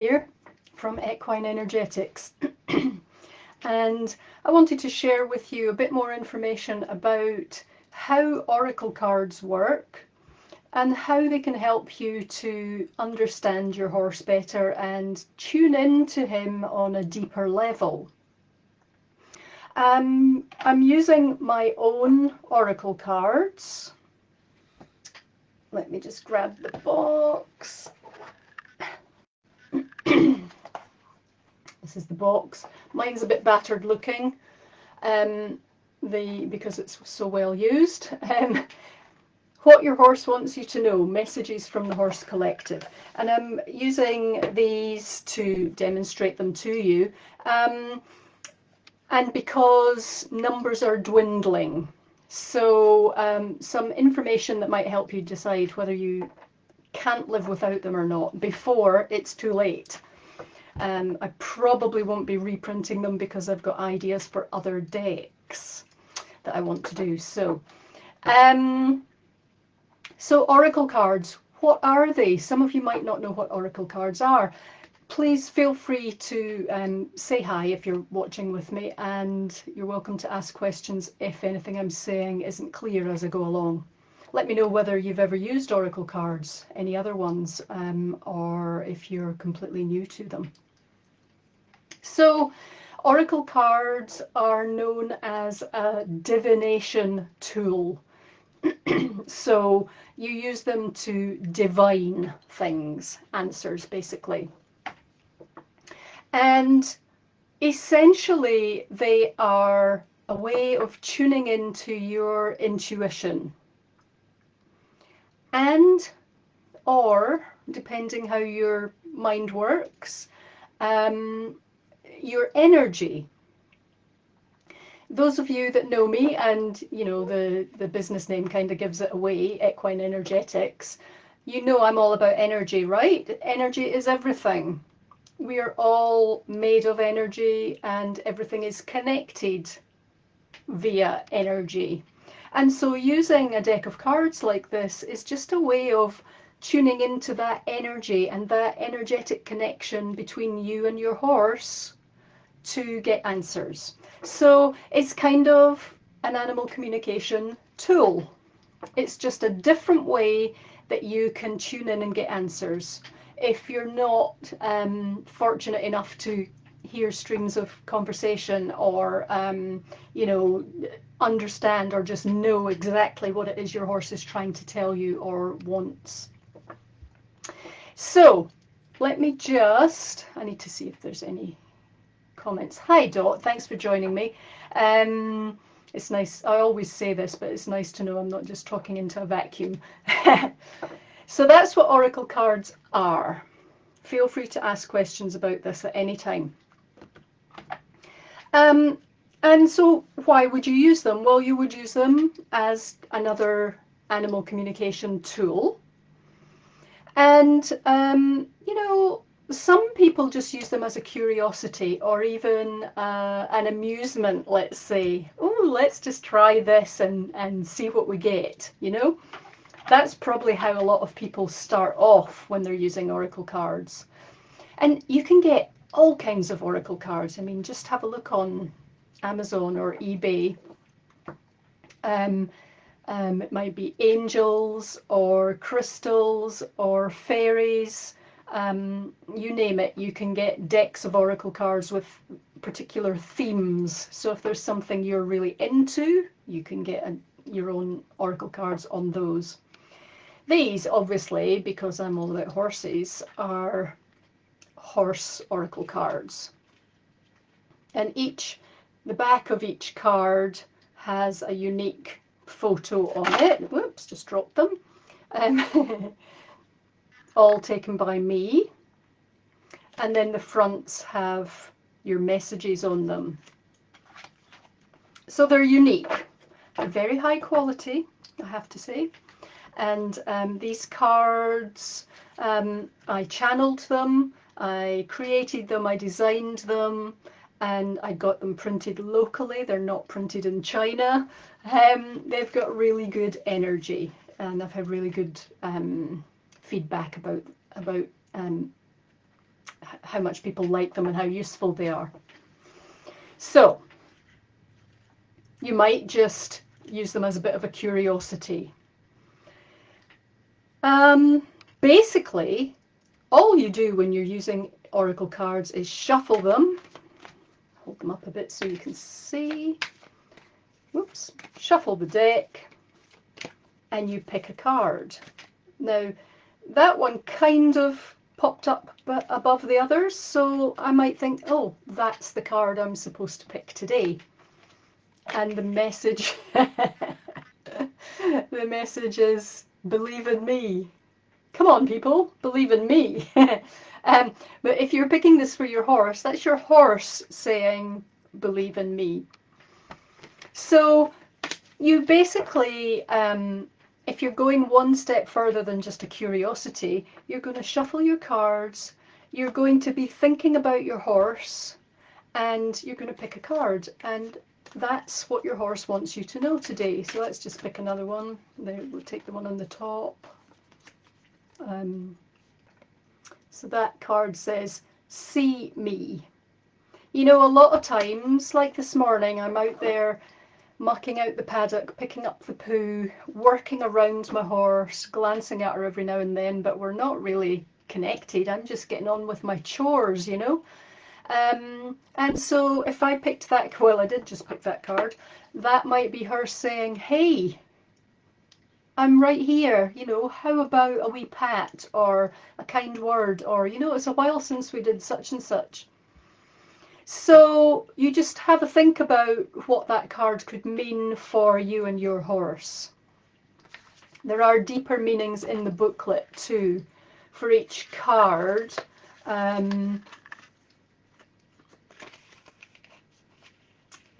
here from Equine Energetics. and I wanted to share with you a bit more information about how oracle cards work and how they can help you to understand your horse better and tune in to him on a deeper level. Um, I'm using my own oracle cards. Let me just grab the box. This is the box. Mine's a bit battered looking um, the because it's so well used. Um, what your horse wants you to know, messages from the Horse Collective. And I'm using these to demonstrate them to you. Um, and because numbers are dwindling, so um, some information that might help you decide whether you can't live without them or not before it's too late. Um, I probably won't be reprinting them because I've got ideas for other decks that I want to do. So, um, so Oracle cards, what are they? Some of you might not know what Oracle cards are. Please feel free to um, say hi if you're watching with me and you're welcome to ask questions if anything I'm saying isn't clear as I go along. Let me know whether you've ever used Oracle cards, any other ones, um, or if you're completely new to them. So Oracle cards are known as a divination tool. so you use them to divine things, answers basically. And essentially they are a way of tuning into your intuition and or depending how your mind works um, your energy. Those of you that know me and you know the the business name kind of gives it away equine energetics you know i'm all about energy right? Energy is everything. We are all made of energy and everything is connected via energy. And so using a deck of cards like this is just a way of tuning into that energy and that energetic connection between you and your horse to get answers. So it's kind of an animal communication tool. It's just a different way that you can tune in and get answers. If you're not um, fortunate enough to hear streams of conversation or, um, you know, understand or just know exactly what it is your horse is trying to tell you or wants. So let me just, I need to see if there's any comments. Hi Dot, thanks for joining me. Um, it's nice, I always say this, but it's nice to know I'm not just talking into a vacuum. so that's what Oracle cards are. Feel free to ask questions about this at any time. Um, and so why would you use them? Well, you would use them as another animal communication tool. And, um, you know, some people just use them as a curiosity or even uh, an amusement, let's say. Oh, let's just try this and, and see what we get, you know? That's probably how a lot of people start off when they're using Oracle cards. And you can get all kinds of Oracle cards. I mean, just have a look on Amazon or eBay. Um, um, it might be angels or crystals or fairies um, you name it, you can get decks of oracle cards with particular themes. So if there's something you're really into, you can get a, your own oracle cards on those. These, obviously, because I'm all about horses, are horse oracle cards. And each, the back of each card has a unique photo on it. Whoops, just dropped them. Um, all taken by me. And then the fronts have your messages on them. So they're unique. They're very high quality, I have to say. And um, these cards, um, I channeled them, I created them, I designed them, and I got them printed locally. They're not printed in China. Um, they've got really good energy and I've had really good um, feedback about about um, how much people like them and how useful they are. So you might just use them as a bit of a curiosity. Um, basically, all you do when you're using Oracle cards is shuffle them. Hold them up a bit so you can see. Whoops. Shuffle the deck and you pick a card. Now, that one kind of popped up above the others, so I might think, oh, that's the card I'm supposed to pick today. And the message, the message is, believe in me. Come on, people, believe in me. um, but if you're picking this for your horse, that's your horse saying, believe in me. So you basically um, if you're going one step further than just a curiosity, you're going to shuffle your cards, you're going to be thinking about your horse, and you're going to pick a card. And that's what your horse wants you to know today. So let's just pick another one. We'll take the one on the top. Um, so that card says, see me. You know, a lot of times, like this morning, I'm out there mucking out the paddock, picking up the poo, working around my horse, glancing at her every now and then, but we're not really connected. I'm just getting on with my chores, you know. Um, and so if I picked that, well, I did just pick that card, that might be her saying, hey, I'm right here, you know, how about a wee pat or a kind word or, you know, it's a while since we did such and such. So you just have a think about what that card could mean for you and your horse. There are deeper meanings in the booklet too for each card. Um,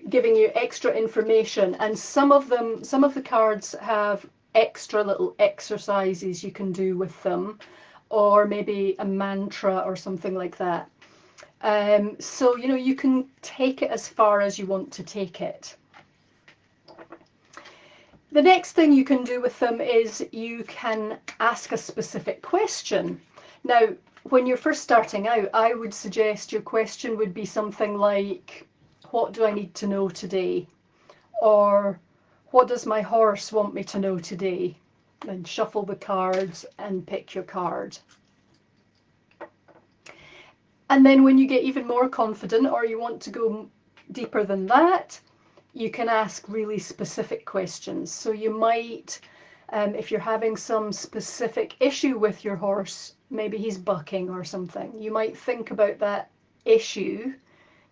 giving you extra information and some of them some of the cards have extra little exercises you can do with them or maybe a mantra or something like that um, so, you know, you can take it as far as you want to take it. The next thing you can do with them is you can ask a specific question. Now, when you're first starting out, I would suggest your question would be something like, what do I need to know today? Or what does my horse want me to know today? And shuffle the cards and pick your card. And then when you get even more confident or you want to go deeper than that, you can ask really specific questions. So you might, um, if you're having some specific issue with your horse, maybe he's bucking or something, you might think about that issue.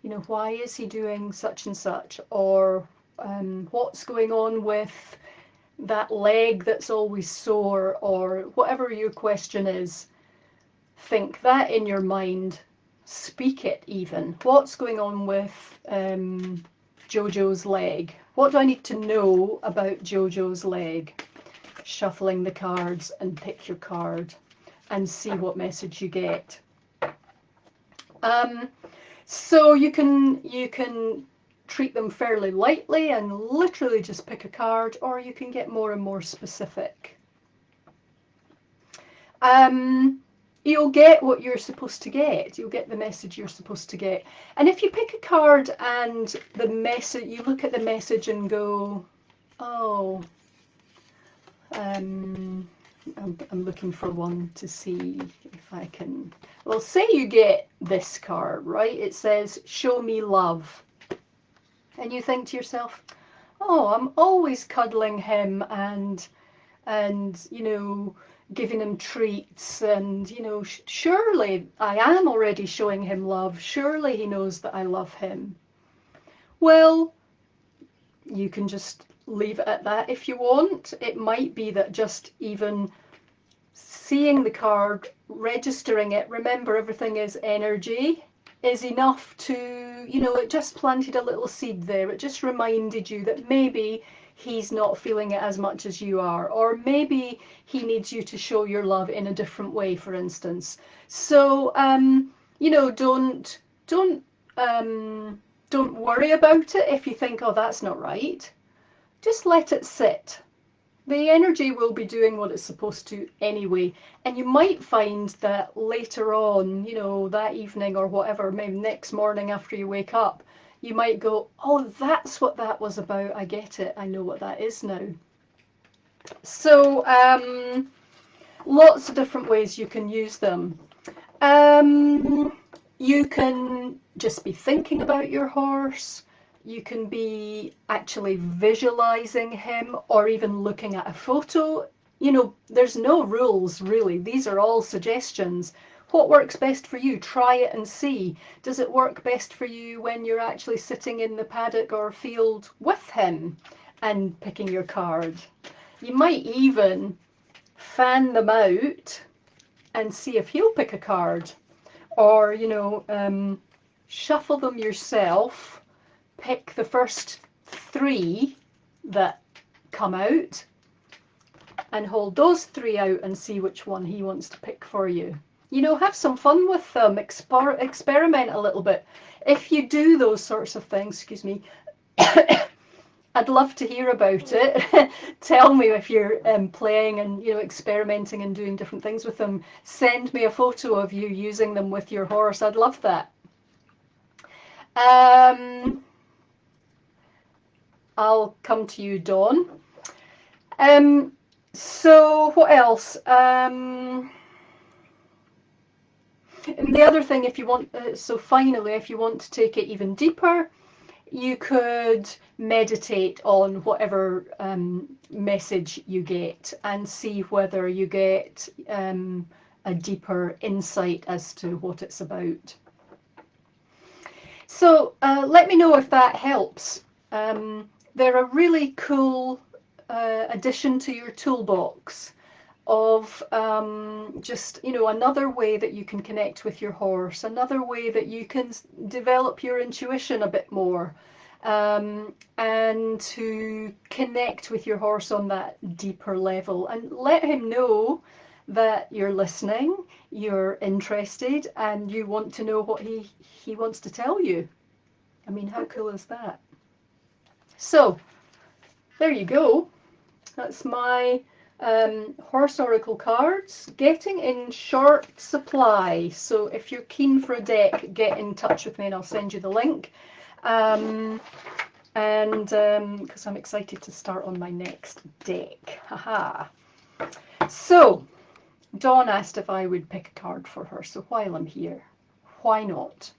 You know, why is he doing such and such? Or um, what's going on with that leg that's always sore? Or whatever your question is, think that in your mind speak it even. What's going on with um, Jojo's leg? What do I need to know about Jojo's leg? Shuffling the cards and pick your card and see what message you get. Um, so you can you can treat them fairly lightly and literally just pick a card or you can get more and more specific. Um, you'll get what you're supposed to get. You'll get the message you're supposed to get. And if you pick a card and the message, you look at the message and go, oh, um, I'm, I'm looking for one to see if I can. Well, say you get this card, right? It says, show me love. And you think to yourself, oh, I'm always cuddling him and, and, you know, giving him treats and you know surely I am already showing him love. Surely he knows that I love him. Well you can just leave it at that if you want. It might be that just even seeing the card registering it remember everything is energy is enough to you know it just planted a little seed there. It just reminded you that maybe he's not feeling it as much as you are. Or maybe he needs you to show your love in a different way for instance. So um you know don't don't um don't worry about it if you think oh that's not right. Just let it sit. The energy will be doing what it's supposed to anyway. And you might find that later on, you know, that evening or whatever, maybe next morning after you wake up, you might go, oh, that's what that was about. I get it. I know what that is now. So, um, lots of different ways you can use them. Um, you can just be thinking about your horse. You can be actually visualizing him or even looking at a photo. You know, there's no rules really. These are all suggestions. What works best for you? Try it and see. Does it work best for you when you're actually sitting in the paddock or field with him and picking your card? You might even fan them out and see if he'll pick a card. Or, you know, um, shuffle them yourself pick the first three that come out and hold those three out and see which one he wants to pick for you. You know, have some fun with them, exper experiment a little bit. If you do those sorts of things, excuse me, I'd love to hear about it. Tell me if you're um, playing and you know experimenting and doing different things with them. Send me a photo of you using them with your horse. I'd love that. Um, I'll come to you, Dawn. Um, so what else? Um, and the other thing, if you want, uh, so finally, if you want to take it even deeper, you could meditate on whatever um, message you get and see whether you get um, a deeper insight as to what it's about. So uh, let me know if that helps. Um, they're a really cool uh, addition to your toolbox of um, just, you know, another way that you can connect with your horse, another way that you can develop your intuition a bit more um, and to connect with your horse on that deeper level and let him know that you're listening, you're interested, and you want to know what he, he wants to tell you. I mean, how cool is that? So there you go. That's my um, Horse Oracle cards getting in short supply. So if you're keen for a deck, get in touch with me and I'll send you the link. Um, and because um, I'm excited to start on my next deck. Haha. So Dawn asked if I would pick a card for her. So while I'm here, why not?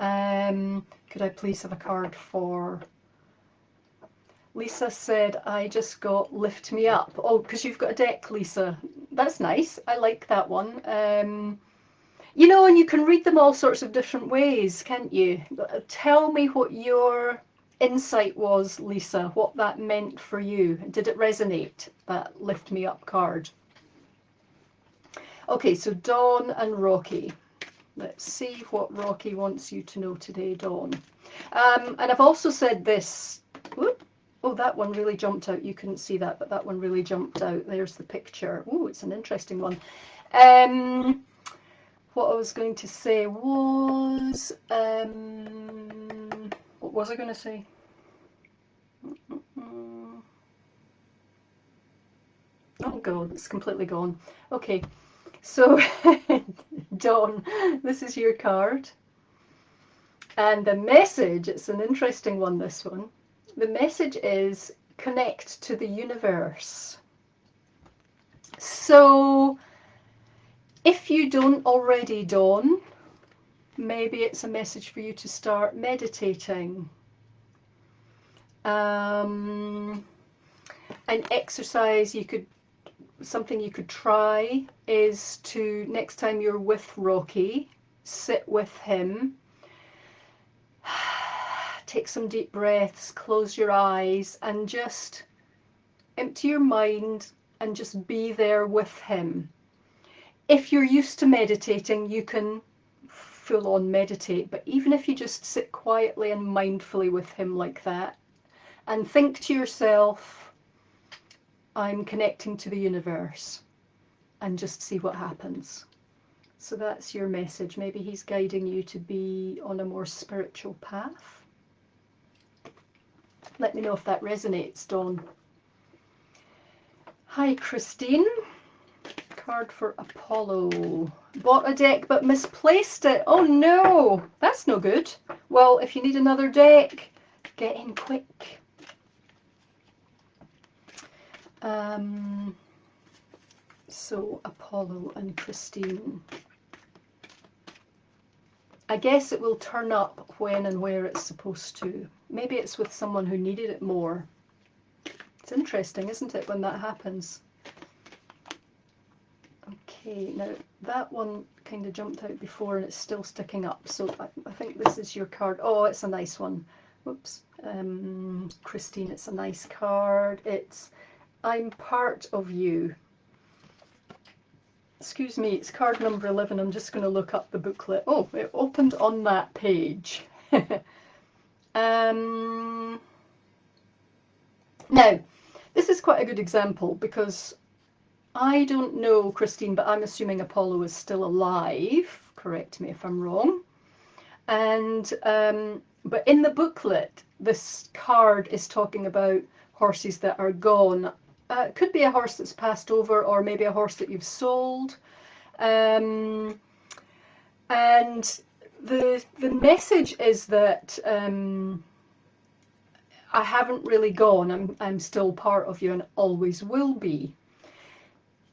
Um, could I please have a card for... Lisa said, I just got Lift Me Up. Oh, because you've got a deck, Lisa. That's nice. I like that one. Um, you know, and you can read them all sorts of different ways, can't you? Tell me what your insight was, Lisa, what that meant for you. Did it resonate, that Lift Me Up card? Okay, so Dawn and Rocky. Let's see what Rocky wants you to know today, Dawn. Um, and I've also said this. Whoop, oh, that one really jumped out. You couldn't see that, but that one really jumped out. There's the picture. Oh, it's an interesting one. Um, what I was going to say was, um, what was I going to say? Oh god, it's completely gone. Okay, so Dawn, this is your card. And the message, it's an interesting one, this one. The message is connect to the universe. So if you don't already, Dawn, maybe it's a message for you to start meditating. Um, an exercise you could something you could try is to next time you're with Rocky sit with him take some deep breaths close your eyes and just empty your mind and just be there with him if you're used to meditating you can full on meditate but even if you just sit quietly and mindfully with him like that and think to yourself I'm connecting to the universe and just see what happens. So that's your message. Maybe he's guiding you to be on a more spiritual path. Let me know if that resonates, Dawn. Hi, Christine. Card for Apollo. Bought a deck but misplaced it. Oh no, that's no good. Well, if you need another deck, get in quick. Um, so, Apollo and Christine. I guess it will turn up when and where it's supposed to. Maybe it's with someone who needed it more. It's interesting, isn't it, when that happens? Okay, now that one kind of jumped out before and it's still sticking up, so I, I think this is your card. Oh, it's a nice one. Whoops. Um, Christine, it's a nice card. It's I'm part of you. Excuse me, it's card number 11. I'm just going to look up the booklet. Oh, it opened on that page. um, now, this is quite a good example because I don't know, Christine, but I'm assuming Apollo is still alive. Correct me if I'm wrong. And um, but in the booklet, this card is talking about horses that are gone. Uh, it could be a horse that's passed over, or maybe a horse that you've sold. Um, and the the message is that um, I haven't really gone. I'm I'm still part of you and always will be.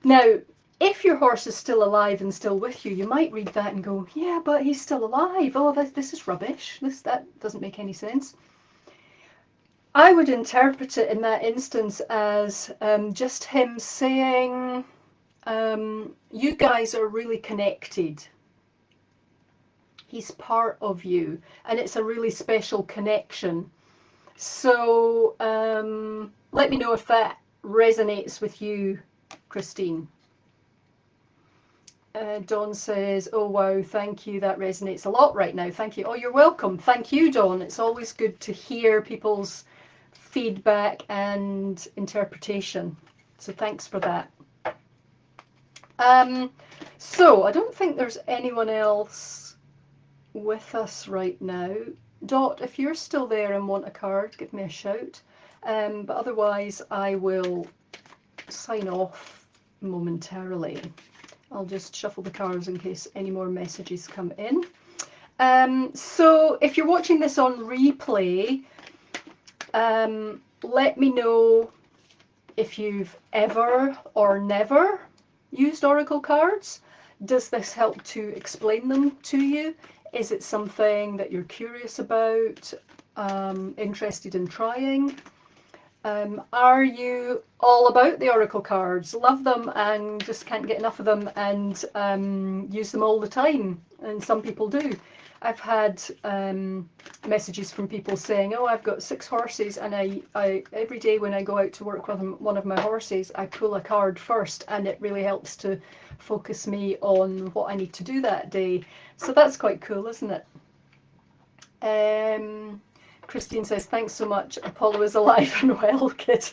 Now, if your horse is still alive and still with you, you might read that and go, "Yeah, but he's still alive. Oh, this this is rubbish. This that doesn't make any sense." I would interpret it in that instance as um, just him saying, um, You guys are really connected. He's part of you, and it's a really special connection. So um, let me know if that resonates with you, Christine. Uh, Dawn says, oh wow, thank you, that resonates a lot right now, thank you. Oh, you're welcome. Thank you, Dawn. It's always good to hear people's feedback and interpretation. So thanks for that. Um, so I don't think there's anyone else with us right now. Dot, if you're still there and want a card, give me a shout. Um, but otherwise, I will sign off momentarily. I'll just shuffle the cards in case any more messages come in. Um, so if you're watching this on replay, um, let me know if you've ever or never used Oracle cards. Does this help to explain them to you? Is it something that you're curious about, um, interested in trying? Um, are you all about the Oracle cards? Love them and just can't get enough of them and um, use them all the time? And some people do. I've had um, messages from people saying, "Oh, I've got six horses, and I, I every day when I go out to work with one of my horses, I pull a card first, and it really helps to focus me on what I need to do that day. So that's quite cool, isn't it?" Um, Christine says, "Thanks so much. Apollo is alive and well, kid.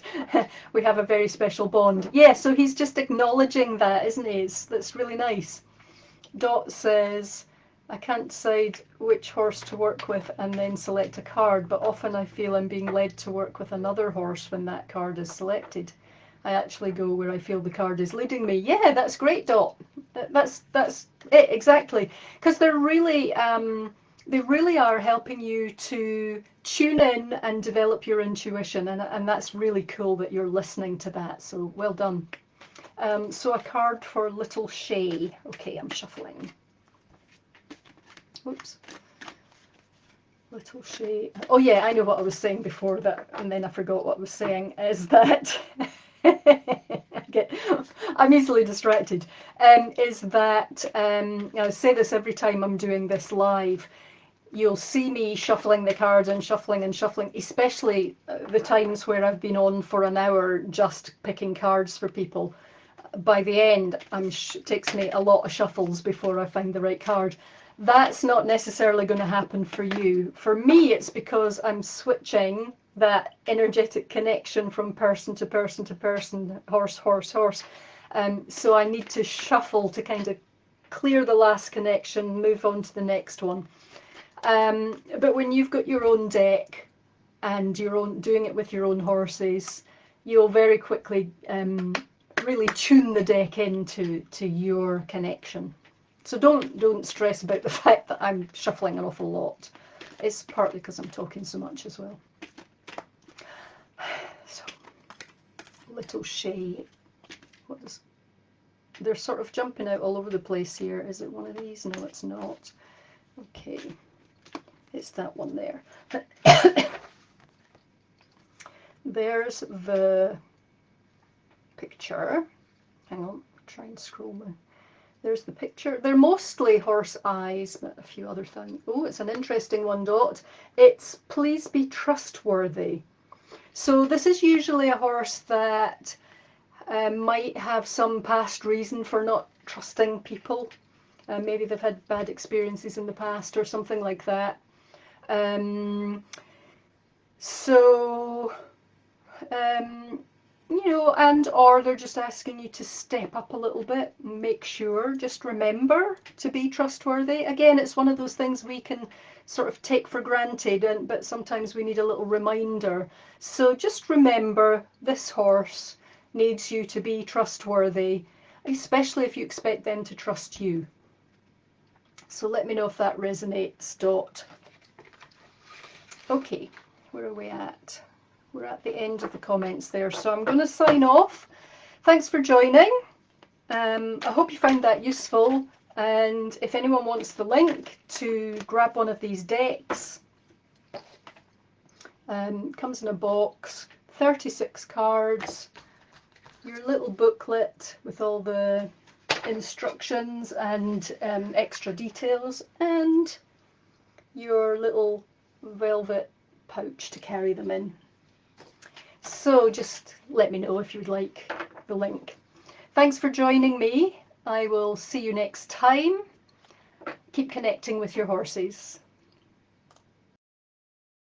we have a very special bond." Yeah, so he's just acknowledging that, isn't he? It's, that's really nice. Dot says. I can't decide which horse to work with and then select a card, but often I feel I'm being led to work with another horse when that card is selected. I actually go where I feel the card is leading me. Yeah, that's great, Dot. That's that's it exactly, because they're really um, they really are helping you to tune in and develop your intuition, and and that's really cool that you're listening to that. So well done. Um, so a card for Little Shay. Okay, I'm shuffling. Whoops. Little Shay. Oh yeah, I know what I was saying before that, and then I forgot what I was saying. Is that get, I'm easily distracted. Um, is that um, I say this every time I'm doing this live. You'll see me shuffling the cards and shuffling and shuffling, especially uh, the times where I've been on for an hour just picking cards for people. By the end, it takes me a lot of shuffles before I find the right card that's not necessarily going to happen for you. For me, it's because I'm switching that energetic connection from person to person to person, horse, horse, horse. Um, so I need to shuffle to kind of clear the last connection, move on to the next one. Um, but when you've got your own deck and you're doing it with your own horses, you'll very quickly um, really tune the deck into to your connection. So don't don't stress about the fact that I'm shuffling an awful lot. It's partly because I'm talking so much as well. So little Shay, what is? They're sort of jumping out all over the place here. Is it one of these? No, it's not. Okay, it's that one there. There's the picture. Hang on, try and scroll my. There's the picture. They're mostly horse eyes, but a few other things. Oh, it's an interesting one, Dot. It's please be trustworthy. So this is usually a horse that um, might have some past reason for not trusting people. Uh, maybe they've had bad experiences in the past or something like that. Um, so um, you know, and or they're just asking you to step up a little bit, make sure, just remember to be trustworthy. Again, it's one of those things we can sort of take for granted, and but sometimes we need a little reminder. So just remember this horse needs you to be trustworthy, especially if you expect them to trust you. So let me know if that resonates, Dot. Okay, where are we at? We're at the end of the comments there. So I'm going to sign off. Thanks for joining. Um, I hope you found that useful. And if anyone wants the link to grab one of these decks, um, comes in a box, 36 cards, your little booklet with all the instructions and um, extra details, and your little velvet pouch to carry them in. So just let me know if you'd like the link. Thanks for joining me. I will see you next time. Keep connecting with your horses.